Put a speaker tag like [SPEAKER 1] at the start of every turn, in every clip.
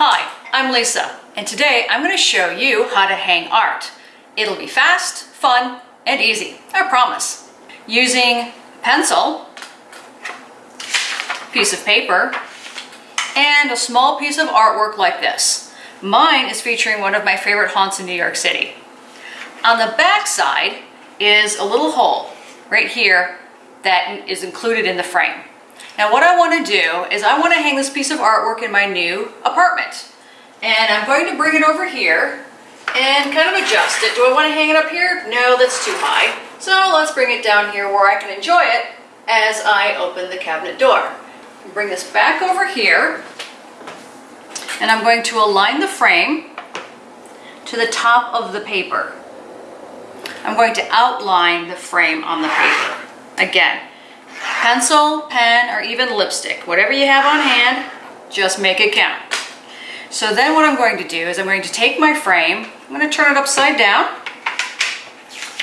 [SPEAKER 1] Hi, I'm Lisa, and today I'm going to show you how to hang art. It'll be fast, fun, and easy, I promise. Using a pencil, piece of paper, and a small piece of artwork like this. Mine is featuring one of my favorite haunts in New York City. On the back side is a little hole right here that is included in the frame. Now what I want to do is I want to hang this piece of artwork in my new apartment. And I'm going to bring it over here and kind of adjust it. Do I want to hang it up here? No, that's too high. So let's bring it down here where I can enjoy it as I open the cabinet door. Bring this back over here and I'm going to align the frame to the top of the paper. I'm going to outline the frame on the paper. Again, pencil, pen, or even lipstick. Whatever you have on hand, just make it count. So then what I'm going to do is I'm going to take my frame, I'm going to turn it upside down.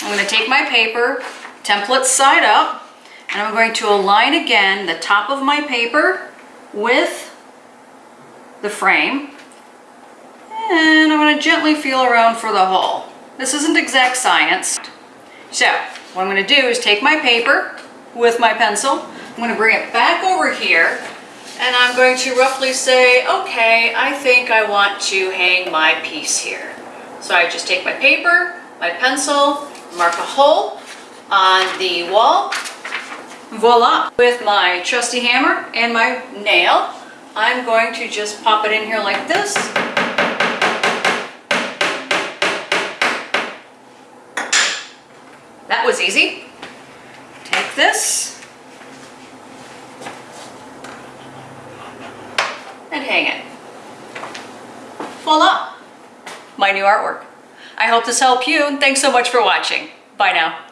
[SPEAKER 1] I'm going to take my paper, template side up, and I'm going to align again the top of my paper with the frame. And I'm going to gently feel around for the hole. This isn't exact science. So what I'm going to do is take my paper, with my pencil. I'm going to bring it back over here and I'm going to roughly say, okay, I think I want to hang my piece here. So I just take my paper, my pencil, mark a hole on the wall, voila. With my trusty hammer and my nail, I'm going to just pop it in here like this. That was easy this and hang it. Voila, my new artwork. I hope this helped you and thanks so much for watching. Bye now.